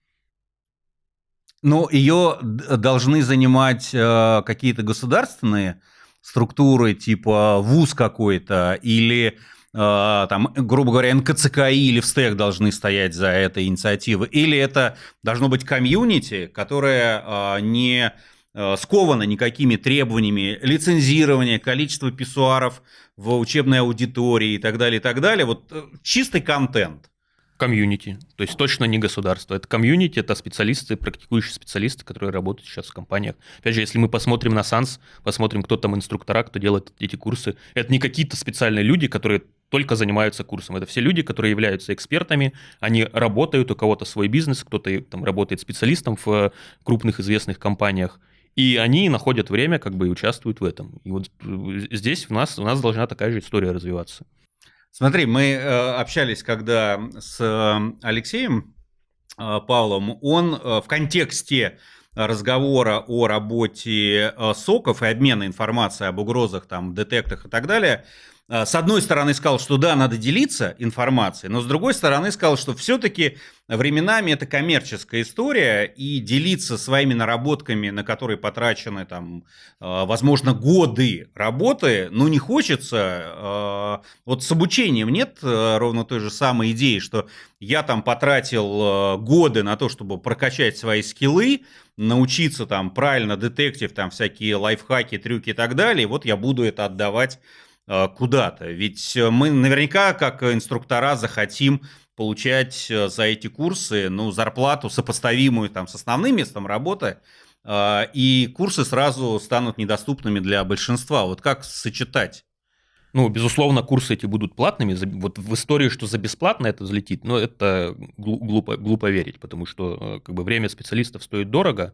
Но ее должны занимать э, какие-то государственные структуры, типа ВУЗ какой-то, или э, там, грубо говоря, НКЦКИ или ВСТЭК должны стоять за этой инициативой, или это должно быть комьюнити, которое э, не сковано никакими требованиями лицензирования, количества писсуаров в учебной аудитории и так далее, и так далее. Вот э, чистый контент. Комьюнити. То есть точно не государство. Это комьюнити, это специалисты, практикующие специалисты, которые работают сейчас в компаниях. Опять же, если мы посмотрим на SANS, посмотрим, кто там инструктора, кто делает эти курсы, это не какие-то специальные люди, которые только занимаются курсом. Это все люди, которые являются экспертами, они работают, у кого-то свой бизнес, кто-то там работает специалистом в крупных известных компаниях. И они находят время, как бы, и участвуют в этом. И вот э, здесь у нас, у нас должна такая же история развиваться. Смотри, мы э, общались когда с э, Алексеем Павлом, он в контексте разговора о работе СОКов и обмена информацией об угрозах, там, детектах и так далее, с одной стороны сказал, что да, надо делиться информацией, но с другой стороны сказал, что все-таки временами это коммерческая история, и делиться своими наработками, на которые потрачены там, а, возможно, годы работы, ну не хочется. А, вот с обучением нет ровно той же самой идеи, что я там потратил годы на то, чтобы прокачать свои скиллы, научиться там правильно детектив, там всякие лайфхаки, трюки и так далее, и вот я буду это отдавать куда-то. Ведь э, мы наверняка, как инструктора, захотим получать э, за эти курсы ну, зарплату, сопоставимую там, с основным местом работы, и курсы сразу станут недоступными для большинства. Вот как сочетать? Ну, безусловно, курсы эти будут платными. Вот в истории, что за бесплатно это взлетит, но это глупо, глупо верить, потому что как бы, время специалистов стоит дорого,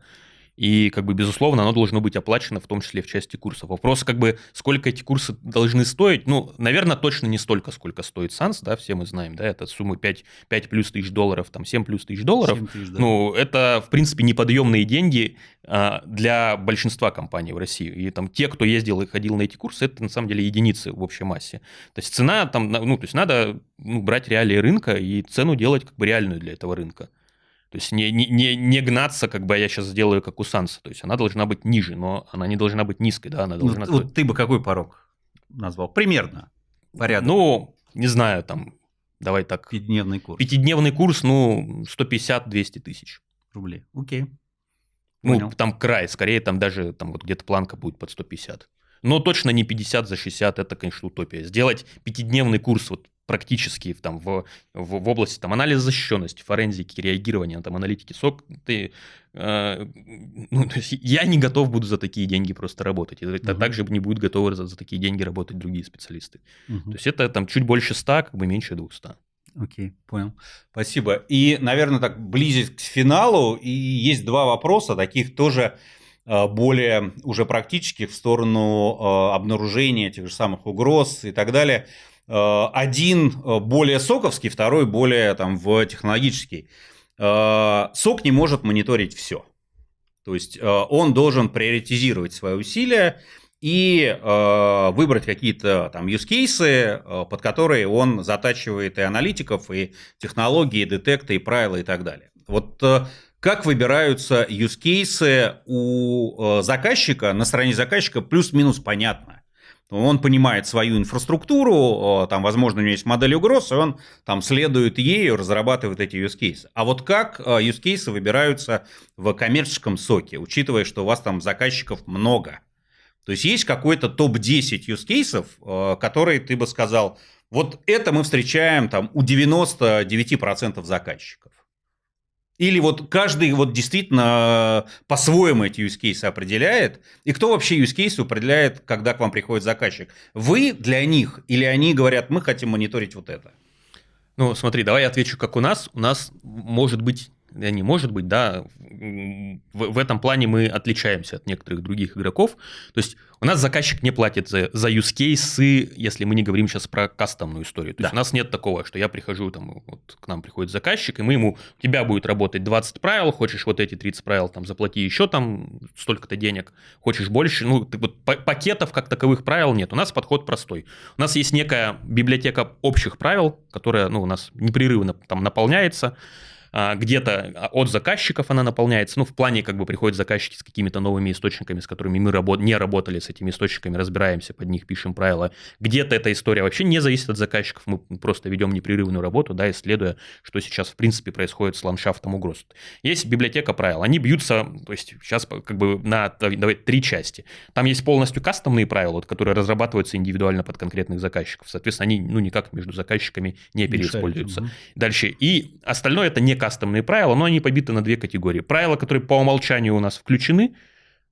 и, как бы, безусловно, оно должно быть оплачено, в том числе в части курсов. Вопрос, как бы, сколько эти курсы должны стоить, ну, наверное, точно не столько, сколько стоит Санс, да, все мы знаем, да, это сумма 5, 5 плюс тысяч долларов, там, 7 плюс тысяч долларов. Тысяч, да. Ну, это, в принципе, неподъемные деньги а, для большинства компаний в России. И там те, кто ездил и ходил на эти курсы, это, на самом деле, единицы в общей массе. То есть цена там, ну, то есть надо ну, брать реалии рынка и цену делать как бы реальную для этого рынка. То есть не, не, не гнаться, как бы я сейчас сделаю, как у Санса. То есть она должна быть ниже, но она не должна быть низкой, да, она должна... Ну, вот ты бы какой порог назвал? Примерно. Порядок. Ну, не знаю, там, давай так. Пятидневный курс. Пятидневный курс, ну, 150-200 тысяч. Рублей. Окей. Ну, Понял. там край, скорее там даже там вот где-то планка будет под 150. Но точно не 50 за 60, это, конечно, утопия. Сделать пятидневный курс вот практически там, в, в, в области там, анализа защищенности, форензики, реагирования, там, аналитики СОК, ты, э, ну, то есть я не готов буду за такие деньги просто работать. Это угу. также не будут готовы за, за такие деньги работать другие специалисты. Угу. То есть это там чуть больше 100, как бы меньше 200. Окей, понял. Спасибо. И, наверное, так близить к финалу, и есть два вопроса, таких тоже э, более уже практических в сторону э, обнаружения тех же самых угроз и так далее. Э, один более соковский, второй более там, в технологический. Сок не может мониторить все. То есть он должен приоритизировать свои усилия и э, выбрать какие-то там э, под которые он затачивает и аналитиков, и технологии, и детекты, и правила, и так далее. Вот э, как выбираются cases у э, заказчика, на стороне заказчика плюс-минус понятно. Он понимает свою инфраструктуру, там, возможно, у него есть модель угроз, и он там следует ею, разрабатывает эти use cases. А вот как э, use cases выбираются в коммерческом соке, учитывая, что у вас там заказчиков много – то есть есть какой-то топ-10 use cases, э, которые ты бы сказал, вот это мы встречаем там у 99% заказчиков. Или вот каждый вот действительно э, по-своему эти use cases определяет. И кто вообще use case определяет, когда к вам приходит заказчик? Вы для них или они говорят, мы хотим мониторить вот это? Ну, смотри, давай я отвечу, как у нас. У нас может быть не может быть, да, в, в этом плане мы отличаемся от некоторых других игроков. То есть у нас заказчик не платит за, за use cases, если мы не говорим сейчас про кастомную историю. То да. есть у нас нет такого, что я прихожу, там, вот к нам приходит заказчик, и мы ему, у тебя будет работать 20 правил, хочешь вот эти 30 правил, там, заплати еще там столько-то денег, хочешь больше, ну, ты, вот пакетов как таковых правил нет. У нас подход простой. У нас есть некая библиотека общих правил, которая, ну, у нас непрерывно там наполняется, где-то от заказчиков она наполняется, ну, в плане как бы приходят заказчики с какими-то новыми источниками, с которыми мы работ... не работали с этими источниками, разбираемся, под них пишем правила. Где-то эта история вообще не зависит от заказчиков, мы просто ведем непрерывную работу, да, исследуя, что сейчас в принципе происходит с ландшафтом угроз. Есть библиотека правил, они бьются, то есть сейчас как бы на давай, три части. Там есть полностью кастомные правила, вот, которые разрабатываются индивидуально под конкретных заказчиков. Соответственно, они ну, никак между заказчиками не переиспользуются. Дальше. И остальное это не кастомные правила, но они побиты на две категории. Правила, которые по умолчанию у нас включены,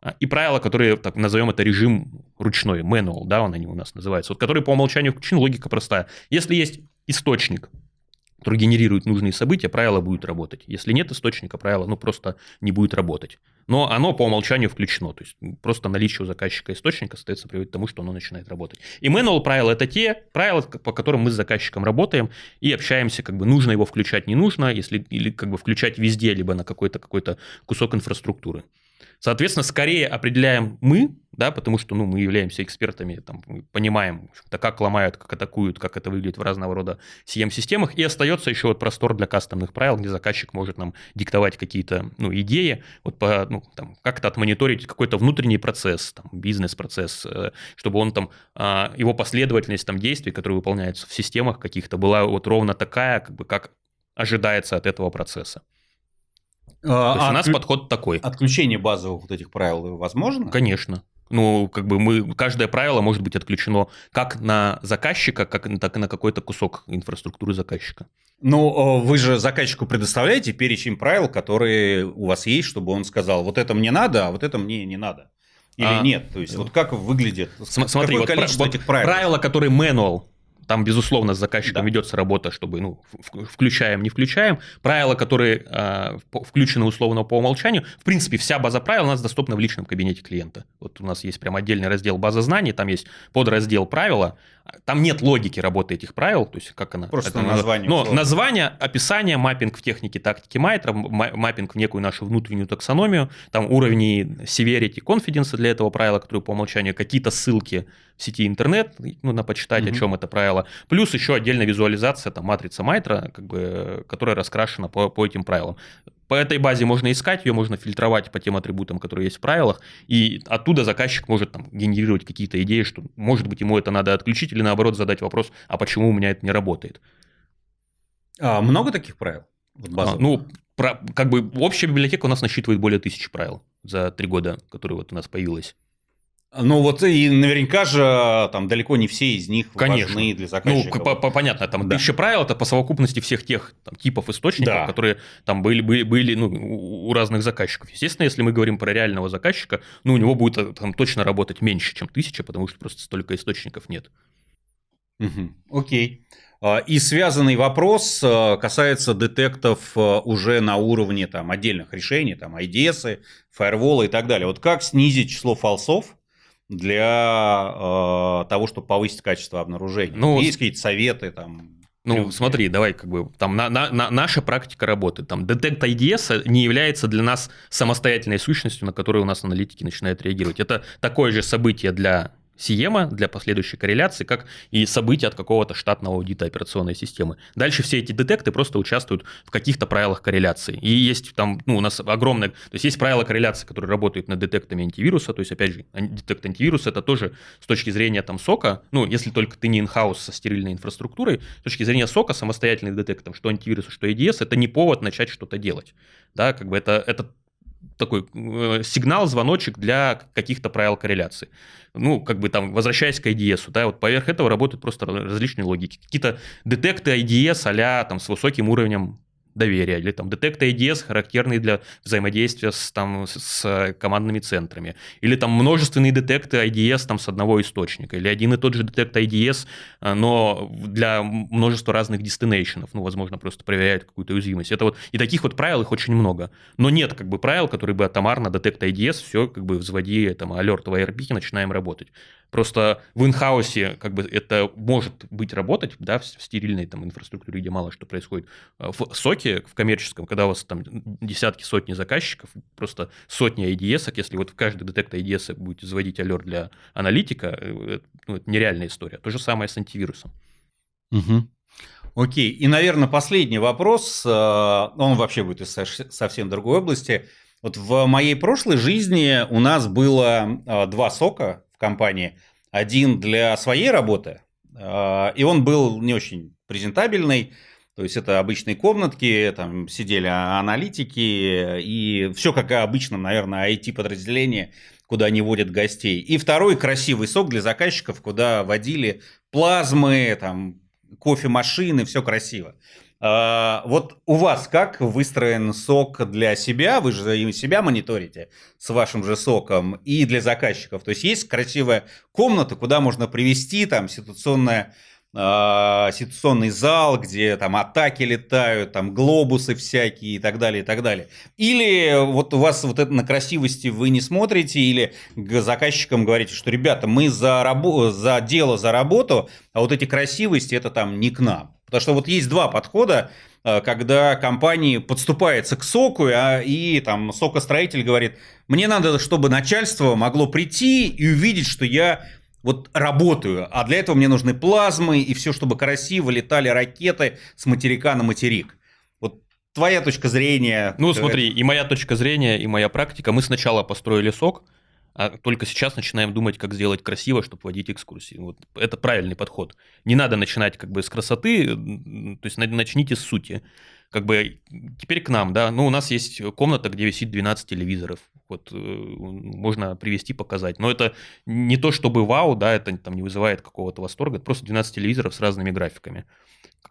а, и правила, которые, так назовем это режим ручной, manual, да, он они у нас называются, вот которые по умолчанию включены, логика простая. Если есть источник, который генерирует нужные события, правило будет работать. Если нет источника, правило ну, просто не будет работать. Но оно по умолчанию включено. То есть просто наличие у заказчика источника, остается приводит к тому, что оно начинает работать. И manual правила – это те правила, по которым мы с заказчиком работаем и общаемся, как бы нужно его включать, не нужно, если, или как бы включать везде, либо на какой-то какой кусок инфраструктуры. Соответственно, скорее определяем мы, да, потому что ну, мы являемся экспертами, там, мы понимаем, как ломают, как атакуют, как это выглядит в разного рода CM-системах, и остается еще вот простор для кастомных правил, где заказчик может нам диктовать какие-то ну, идеи, вот по, ну, там, как-то отмониторить какой-то внутренний процесс, там, бизнес-процесс, э, чтобы он там, а, его последовательность там, действий, которые выполняются в системах каких-то, была вот ровно такая, как бы, как ожидается от этого процесса. А, То есть а у нас подход такой. Отключение базовых вот этих правил возможно? Конечно. Ну, как бы мы, каждое правило может быть отключено как на заказчика, как, так и на какой-то кусок инфраструктуры заказчика. Ну, вы же заказчику предоставляете перечень правил, которые у вас есть, чтобы он сказал, вот это мне надо, а вот это мне не надо. Или а, нет? То есть, вот как выглядит? Смотри, вот, количество вот этих правил? Правила, которые manual там, безусловно, с заказчиком да. ведется работа, чтобы, ну, включаем, не включаем. Правила, которые э, включены условно по умолчанию, в принципе, вся база правил у нас доступна в личном кабинете клиента. Вот у нас есть прям отдельный раздел база знаний, там есть подраздел правила, там нет логики работы этих правил, то есть как она... Просто это, название. Но условно. название, описание, маппинг в технике тактики Майтра, маппинг в некую нашу внутреннюю таксономию, там уровни severity, confidence для этого правила, которые по умолчанию, какие-то ссылки в сети интернет, ну, на почитать, угу. о чем это правило, плюс еще отдельная визуализация, там, матрица Майтра, как бы, которая раскрашена по, по этим правилам. По этой базе можно искать, ее можно фильтровать по тем атрибутам, которые есть в правилах, и оттуда заказчик может там, генерировать какие-то идеи, что, может быть, ему это надо отключить, или наоборот задать вопрос, а почему у меня это не работает. А много таких правил? а, ну, про, как бы общая библиотека у нас насчитывает более тысячи правил за три года, которые вот у нас появилась. Ну вот и наверняка же там далеко не все из них Конечно. важны для Ну, заказчика. по- по- понятно, там Да. тысяча правил это по совокупности всех тех там, типов источников, Да. которые там были, были, были ну, у разных заказчиков. Естественно, если мы говорим про реального заказчика, ну, у него будет э, там точно работать меньше, чем тысяча, потому что просто столько источников нет. Мгм. Окей. А, И связанный вопрос а, касается детектов а, уже на уровне там, отдельных решений, там, IDS, фаерволы и так далее. Вот как снизить число фалсов для а, того, чтобы повысить качество обнаружения? Ну, Есть какие-то советы? Там, Ну, трюки? смотри, давай как бы там на, на- на- наша практика работы. Там детект IDS не является для нас самостоятельной сущностью, на которую у нас аналитики начинают реагировать. Это такое же событие для Сиема для последующей корреляции, как и события от какого-то штатного аудита операционной системы. Дальше все эти детекты просто участвуют в каких-то правилах корреляции. И есть там, ну, у нас огромное... То есть есть правила корреляции, которые работают над детектами антивируса. То есть, опять же, детект антивируса это тоже с точки зрения там сока, ну, если только ты не инхаус со стерильной инфраструктурой, с точки зрения сока самостоятельный детект, там, что антивируса, что EDS, это не повод начать что-то делать. Да, как бы это, это такой э, сигнал, звоночек для каких-то правил корреляции. Ну, как бы там, возвращаясь к IDS, да, вот поверх этого работают просто различные логики. Какие-то детекты IDS а там с высоким уровнем доверия, или там детекты IDS, характерные для взаимодействия с, там, с- командными центрами, или там множественные детекты IDS там, с одного источника, или один и тот же детект IDS, а, но для множества разных дестинейшенов, ну, возможно, просто проверяют какую-то уязвимость. Это вот, и таких вот правил их очень много. Но нет как бы правил, которые бы атомарно детект IDS, все как бы взводи там алерт в ARP, начинаем работать. Просто в инхаусе как бы это может быть работать, да, в стерильной там инфраструктуре, где мало что происходит. А В соке, в коммерческом, когда у вас там десятки, сотни заказчиков, просто сотни IDS, если вот в каждый детект IDS будете заводить алерт для аналитика, э, ну, это нереальная история. То же самое с антивирусом. Мгм. Окей. И, наверное, последний вопрос. э, Он вообще будет из совсем другой области. Вот в моей прошлой жизни у нас было э, два сока в компании. Один для своей работы, э, и он был не очень презентабельный. То есть это обычные комнатки, там сидели а- аналитики, и все как обычно, наверное, IT-подразделение, куда они водят гостей. И второй красивый сок для заказчиков, куда водили плазмы, там, кофемашины, все красиво. А, Вот у вас как выстроен сок для себя? Вы же себя мониторите с вашим же соком и для заказчиков. То есть есть красивая комната, куда можно привести там ситуационная а, ситуационный зал, где там атаки летают, там глобусы всякие и так далее, и так далее. Или вот у вас вот это на красивости вы не смотрите, или заказчикам говорите, что, ребята, мы за, рабо- за дело, за работу, а вот эти красивости это там не к нам. Потому что вот есть два подхода, э, когда компания подступается к соку, а, и там сокостроитель говорит, мне надо, чтобы начальство могло прийти и увидеть, что я вот работаю, а для этого мне нужны плазмы и все, чтобы красиво летали ракеты с материка на материк. Вот твоя точка зрения. Ну, смотри, и моя точка зрения, и моя практика. Мы сначала построили сок, а только сейчас начинаем думать, как сделать красиво, чтобы водить экскурсии. Вот это правильный подход. Не надо начинать как бы с красоты, то есть на- начните с сути. Как бы теперь к нам, да, ну, у нас есть комната, где висит 12 телевизоров. Вот э, можно привести, показать. Но это не то, чтобы вау, да, это там не вызывает какого-то восторга. Это просто 12 телевизоров с разными графиками.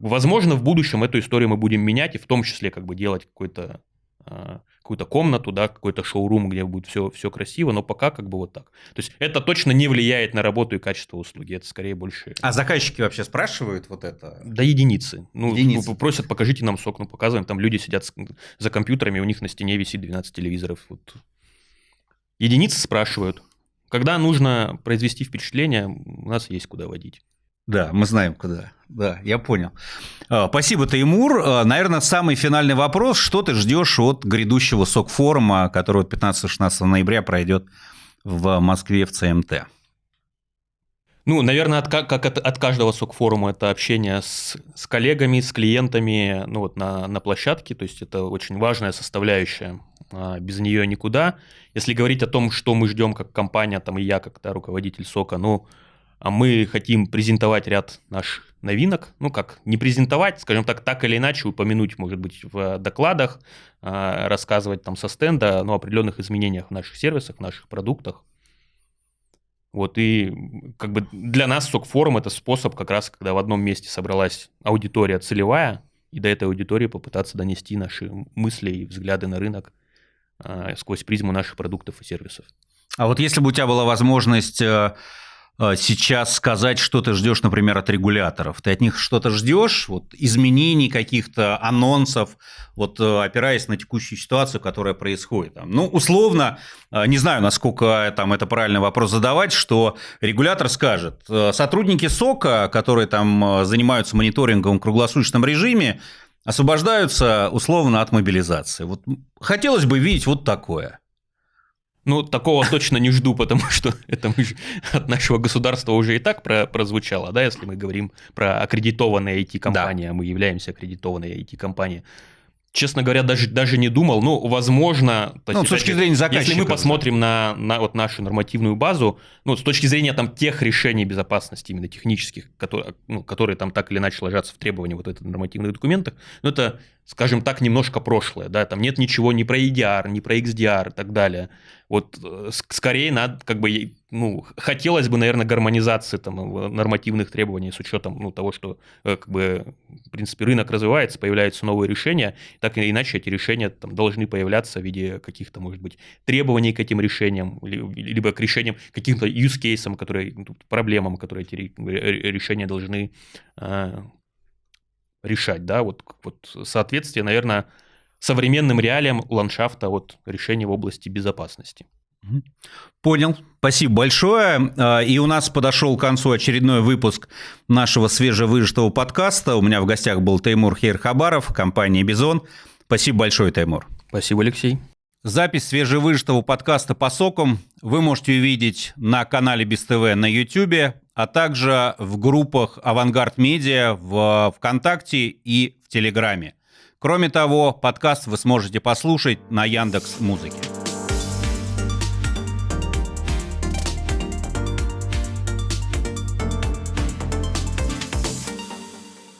Возможно, в будущем эту историю мы будем менять, и в том числе как бы делать какой-то какую-то комнату, да, какой-то шоурум, где будет все, все красиво, но пока как бы вот так. То есть это точно не влияет на работу и качество услуги, это скорее больше А заказчики вообще спрашивают вот это? до единицы. Ну, Единицы. просят, покажите нам сок, ну, показываем, там люди сидят за компьютерами, у них на стене висит 12 телевизоров. Вот. Единицы спрашивают. Когда нужно произвести впечатление, у нас есть куда водить. Да, мы знаем куда. Да, я понял. А, Спасибо, Таймур. А, Наверное, самый финальный вопрос. Что ты ждешь от грядущего СОК-форума, который вот 15-16 ноября пройдет в Москве в ЦМТ? Ну, наверное, от, ка- как от, от каждого сок-форума это общение с, с коллегами, с клиентами ну, вот на, на площадке. То есть это очень важная составляющая. А, Без нее никуда. Если говорить о том, что мы ждем как компания, там и я, как да, руководитель сока, ну, а мы хотим презентовать ряд наших новинок. Ну, как не презентовать, скажем так, так или иначе упомянуть, может быть, в докладах, а, рассказывать там со стенда ну, о определенных изменениях в наших сервисах, в наших продуктах. Вот, и как бы для нас СОК-форум – это способ как раз, когда в одном месте собралась аудитория целевая, и до этой аудитории попытаться донести наши мысли и взгляды на рынок а, сквозь призму наших продуктов и сервисов. А вот если бы у тебя была возможность э, э, сейчас сказать, что ты ждешь, например, от регуляторов, ты от них что-то ждешь, вот изменений каких-то, анонсов, вот э, опираясь на текущую ситуацию, которая происходит. Ну, условно, не знаю, насколько там это правильный вопрос задавать, что регулятор скажет, сотрудники СОКа, которые там занимаются мониторингом в круглосуточном режиме, освобождаются условно от мобилизации. Вот хотелось бы видеть вот такое – ну, такого точно не жду, потому что это от нашего государства уже и так про, прозвучало, да, если мы говорим про аккредитованные IT-компании, да. а мы являемся аккредитованной IT-компанией честно говоря, даже, даже не думал. Ну, возможно... Ну, есть, с точки зрения заказчика. Если мы посмотрим на, на вот нашу нормативную базу, ну, с точки зрения там тех решений безопасности, именно технических, которые, ну, которые там так или иначе ложатся в требования вот этих нормативных документах, ну, это, скажем так, немножко прошлое, да, там нет ничего ни про EDR, ни про XDR и так далее. Вот э, скорее надо, как бы, ну, хотелось бы, наверное, гармонизации там нормативных требований с учетом, ну, того, что, э, как бы, в принципе, рынок развивается, появляются новые решения, так или иначе эти решения там должны появляться в виде каких-то, может быть, требований к этим решениям, либо к решениям, каким-то use cases, которые, ну, проблемам, которые эти решения должны э, решать, да, вот, вот соответствие, наверное, современным реалиям ландшафта вот решений в области безопасности. Понял. Спасибо большое. А, и у нас подошел к концу очередной выпуск нашего свежевыжатого подкаста. У меня в гостях был Теймур Хейрхабаров, компания BI.ZONE. Спасибо большое, Теймур. Спасибо, Алексей. Запись свежевыжатого подкаста по SOC ам вы можете увидеть на канале БИС ТВ на YouTube, а также в группах «Авангард Медиа» в ВКонтакте и в Телеграме. Кроме того, подкаст вы сможете послушать на Яндекс Музыке.